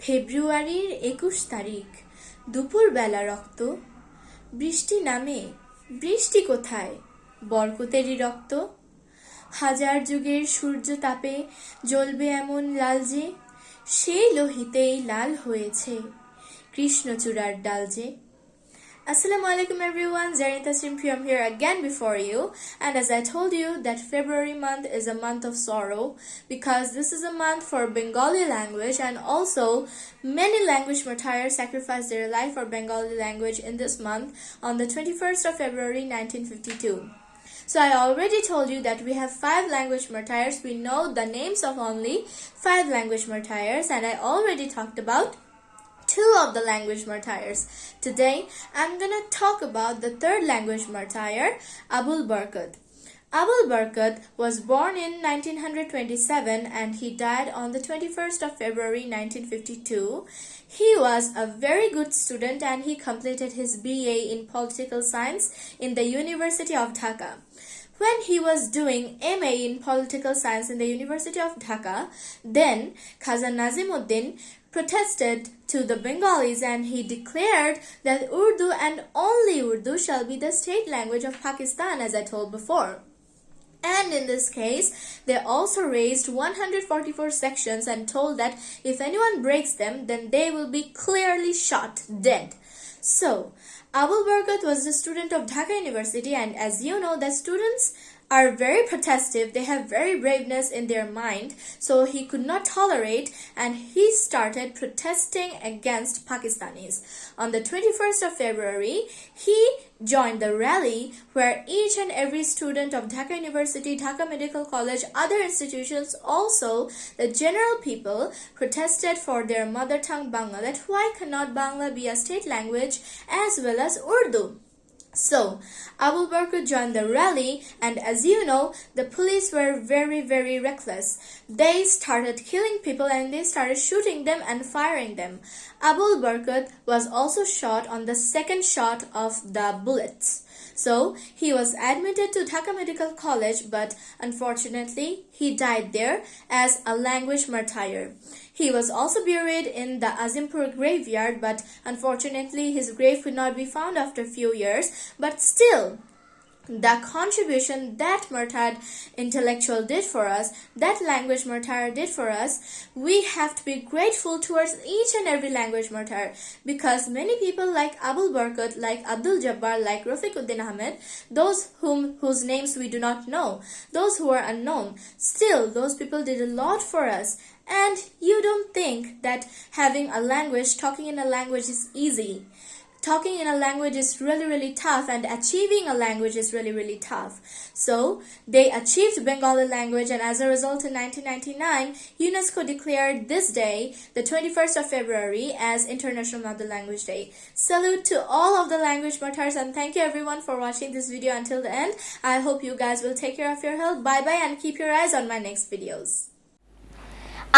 ফেব্রুয়ারির একুশ তারিখ। দুপুরবেলা রক্ত। বৃষ্টি নামে। বৃষ্টি কোথায়? বরকতেরই রক্ত। হাজার যুগের সূর্য তাপে জ্বলবে এমন লাল যে, সেই লোহিতেই লাল হয়েছে কৃষ্ণচূড়ার ডাল যে। Assalamu alaikum everyone, Zarin Tasrim Priyam here again before you. And as I told you that February month is a month of sorrow because this is a month for Bengali language and also many language martyrs sacrificed their life for Bengali language in this month on the 21st of February 1952. So I already told you that we have five language martyrs. We know the names of only five language martyrs and I already talked about two of the language martyrs. Today, I'm gonna talk about the third language martyr, Abul Barkat. Abul Barkat was born in 1927 and he died on the 21st of February 1952. He was a very good student and he completed his BA in political science in the University of Dhaka. When he was doing MA in political science in the University of Dhaka, then Khawaja Nazimuddin protested to the Bengalis and he declared that Urdu and only Urdu shall be the state language of Pakistan as I told before. And in this case, they also raised 144 sections and told that if anyone breaks them, then they will be clearly shot dead. So, Abul Barkat was a student of Dhaka University, and as you know, the students are very protestive, they have very braveness in their mind, so he could not tolerate and he started protesting against Pakistanis. On the 21st of February, he joined the rally where each and every student of Dhaka University, Dhaka Medical College, other institutions, also the general people protested for their mother tongue Bangla that why cannot Bangla be a state language as well as Urdu? So, Abu Bakr joined the rally, and as you know, the police were very, very reckless. They started killing people and they started shooting them and firing them. Abu Barkat was also shot on the second shot of the bullets. So, he was admitted to Dhaka Medical College, but unfortunately, he died there as a language martyr. He was also buried in the Azimpur graveyard, but unfortunately, his grave could not be found after a few years. But still, the contribution that Murtad intellectual did for us, that language martyr did for us, we have to be grateful towards each and every language martyr because many people like Abul Barkat, like Abdul Jabbar, like Rafiquddin Ahmed, those whom whose names we do not know, those who are unknown, still those people did a lot for us. And you don't think that having a language, talking in a language is easy talking in a language is really really tough and achieving a language is really really tough so they achieved bengali language and as a result in 1999 unesco declared this day the 21st of february as international mother language day salute to all of the language martyrs and thank you everyone for watching this video until the end i hope you guys will take care of your health bye bye and keep your eyes on my next videos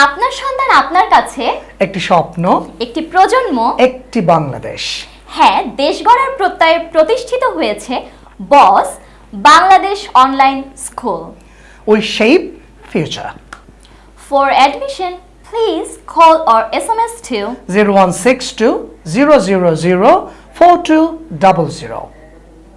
আপনার সন্তান আপনার কাছে একটি স্বপ্ন একটি প্রজন্ম একটি বাংলাদেশ হ্যাঁ দেশ গড়ার প্রত্যয়ে প্রতিষ্ঠিত হয়েছে boss Bangladesh online school. We shape future for admission please call or S M S two zero one six two zero zero zero four two double zero